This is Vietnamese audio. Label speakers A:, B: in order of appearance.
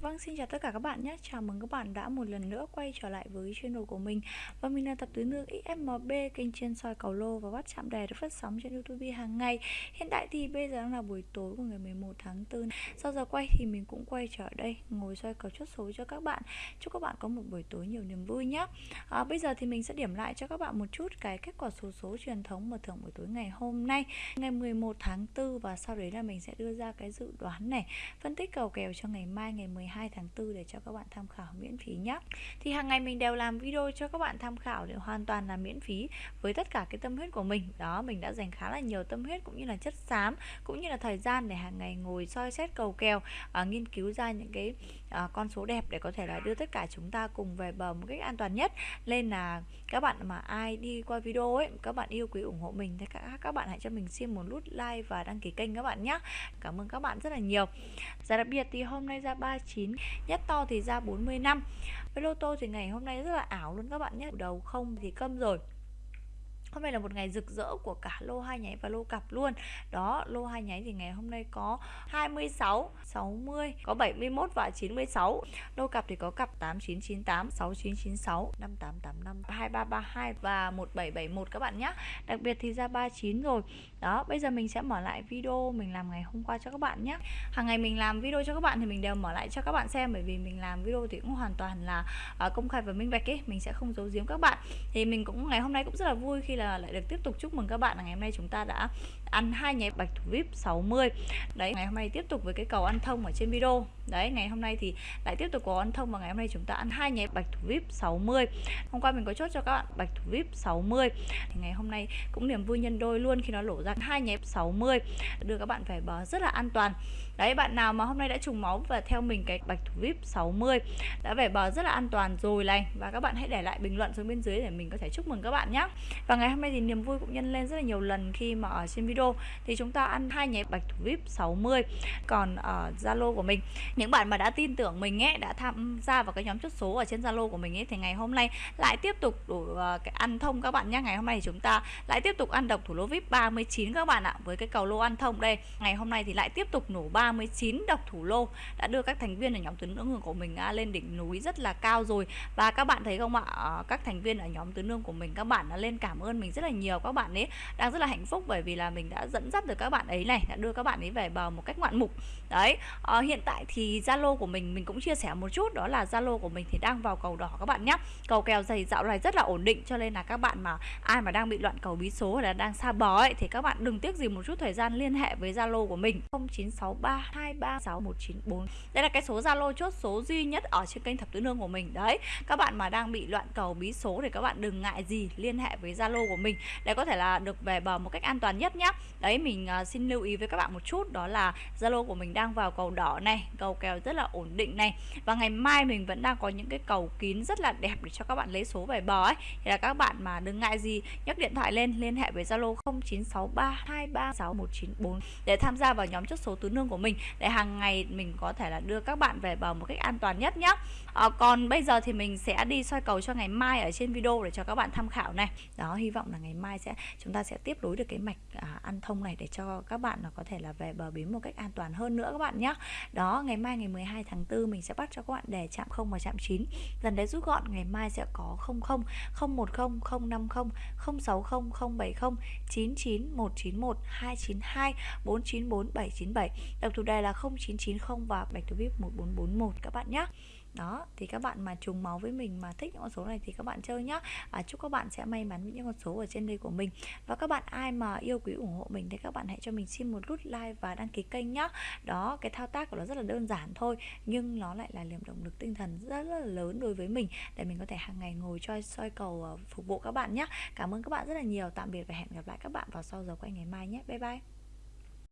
A: Vâng, xin chào tất cả các bạn nhé. Chào mừng các bạn đã một lần nữa quay trở lại với channel của mình. Và mình là tập tứ nương XMB, kênh chuyên soi cầu lô và bắt chạm đề được phát sóng trên YouTube hàng ngày. Hiện tại thì bây giờ đang là buổi tối của ngày 11 tháng 4. Sau giờ quay thì mình cũng quay trở đây ngồi soi cầu chốt số cho các bạn. Chúc các bạn có một buổi tối nhiều niềm vui nhé. À, bây giờ thì mình sẽ điểm lại cho các bạn một chút cái kết quả số số truyền thống mở thưởng buổi tối ngày hôm nay, ngày 11 tháng 4 và sau đấy là mình sẽ đưa ra cái dự đoán này, phân tích cầu kèo cho ngày mai ngày 12 12 tháng 4 để cho các bạn tham khảo miễn phí nhé Thì hàng ngày mình đều làm video cho các bạn tham khảo để hoàn toàn là miễn phí với tất cả cái tâm huyết của mình. Đó mình đã dành khá là nhiều tâm huyết cũng như là chất xám cũng như là thời gian để hàng ngày ngồi soi xét cầu kèo à, nghiên cứu ra những cái à, con số đẹp để có thể là đưa tất cả chúng ta cùng về bờ một cách an toàn nhất. Nên là các bạn mà ai đi qua video ấy các bạn yêu quý ủng hộ mình thì các các bạn hãy cho mình xin một nút like và đăng ký kênh các bạn nhé cảm ơn các bạn rất là nhiều. Và đặc biệt thì hôm nay ra 9 nhất to thì ra 40 năm. Với lô tô thì ngày hôm nay rất là ảo luôn các bạn nhé. Đầu không thì câm rồi. Hôm nay là một ngày rực rỡ của cả lô hai nháy và lô cặp luôn. Đó, lô hai nháy thì ngày hôm nay có 26, 60, có 71 và 96 Lô cặp thì có cặp 8998, 6996, 5885, 2332 và 1771 các bạn nhé Đặc biệt thì ra 39 rồi. Đó, bây giờ mình sẽ mở lại video mình làm ngày hôm qua cho các bạn nhé Hàng ngày mình làm video cho các bạn thì mình đều mở lại cho các bạn xem Bởi vì mình làm video thì cũng hoàn toàn là à, công khai và minh bạch ấy Mình sẽ không giấu giếm các bạn. Thì mình cũng ngày hôm nay cũng rất là vui khi là lại được tiếp tục chúc mừng các bạn là ngày hôm nay chúng ta đã ăn hai nháy bạch thủ vip 60 đấy, ngày hôm nay tiếp tục với cái cầu ăn thông ở trên video đấy, ngày hôm nay thì lại tiếp tục có ăn thông và ngày hôm nay chúng ta ăn hai nháy bạch thủ vip 60 hôm qua mình có chốt cho các bạn bạch thủ vip 60 thì ngày hôm nay cũng niềm vui nhân đôi luôn khi nó lổ ra hai nháy 60 đưa các bạn về bờ rất là an toàn. Đấy, bạn nào mà hôm nay đã trùng máu và theo mình cái bạch thủ vip 60 đã về bờ rất là an toàn rồi này và các bạn hãy để lại bình luận xuống bên dưới để mình có thể chúc mừng các bạn nhé và ngày hôm nay thì niềm vui cũng nhân lên rất là nhiều lần khi mà ở trên video. Thì chúng ta ăn hai nháy bạch thủ vip 60 còn ở Zalo của mình những bạn mà đã tin tưởng mình ấy đã tham gia vào cái nhóm chốt số ở trên Zalo của mình ấy thì ngày hôm nay lại tiếp tục đủ uh, cái ăn thông các bạn nhé ngày hôm nay chúng ta lại tiếp tục ăn độc thủ lô vip 39 các bạn ạ với cái cầu lô ăn thông đây. Ngày hôm nay thì lại tiếp tục nổ 39 độc thủ lô đã đưa các thành viên ở nhóm tứ nữ hương của mình à, lên đỉnh núi rất là cao rồi. Và các bạn thấy không ạ ờ, các thành viên ở nhóm tứ nương của mình các bạn đã lên cảm ơn mình rất là nhiều các bạn ấy đang rất là hạnh phúc bởi vì là mình đã dẫn dắt được các bạn ấy này đã đưa các bạn ấy về bờ một cách ngoạn mục. Đấy à, hiện tại thì zalo của mình mình cũng chia sẻ một chút đó là zalo của mình thì đang vào cầu đỏ các bạn nhé cầu kèo dày dạo này rất là ổn định cho nên là các bạn mà ai mà đang bị loạn cầu bí số hay là đang xa bó ấy thì các bạn đừng tiếc gì một chút thời gian liên hệ với zalo của mình. 0963236194 đây là cái số zalo chốt số duy nhất ở trên kênh thập tứ nương của mình. Đấy các bạn mà đang bị loạn cầu bí số thì các bạn đừng ngại gì liên hệ với zalo của mình để có thể là được về bờ một cách an toàn nhất nhé đấy mình uh, xin lưu ý với các bạn một chút đó là zalo của mình đang vào cầu đỏ này cầu kèo rất là ổn định này. Và ngày mai mình vẫn đang có những cái cầu kín rất là đẹp để cho các bạn lấy số về bò ấy. Thì là các bạn mà đừng ngại gì nhấc điện thoại lên liên hệ với zalo 0963236194 để tham gia vào nhóm chốt số tứ nương của mình để hàng ngày mình có thể là đưa các bạn về bờ một cách an toàn nhất nhé à, ờ, còn bây giờ thì mình sẽ đi soi cầu cho ngày mai ở trên video để cho các bạn tham khảo này. Đó hy vọng là ngày mai sẽ chúng ta sẽ tiếp nối được cái mạch à, ăn thông này để cho các bạn là có thể là về bờ bến một cách an toàn hơn nữa các bạn nhé đó ngày mai mai ngày 12 tháng 4 mình sẽ bắt cho các bạn để chạm 0 và chạm 9 dần đấy rút gọn, ngày mai sẽ có 00 010 050 060 070 99 191 292 494 797 đặc thủ đề là 0990 và bạch thủ vip 1441 các bạn nhé đó thì các bạn mà trùng máu với mình mà thích những con số này thì các bạn chơi nhá. À, chúc các bạn sẽ may mắn với những con số ở trên đây của mình. Và các bạn ai mà yêu quý ủng hộ mình thì các bạn hãy cho mình xin một nút like và đăng ký kênh nhá. Đó cái thao tác của nó rất là đơn giản thôi nhưng nó lại là niềm động lực tinh thần rất, rất là lớn đối với mình để mình có thể hàng ngày ngồi cho soi cầu ờ, phục vụ các bạn nhé cảm ơn các bạn rất là nhiều. Tạm biệt và hẹn gặp lại các bạn vào sau giờ quay ngày mai nhé. Bye bye.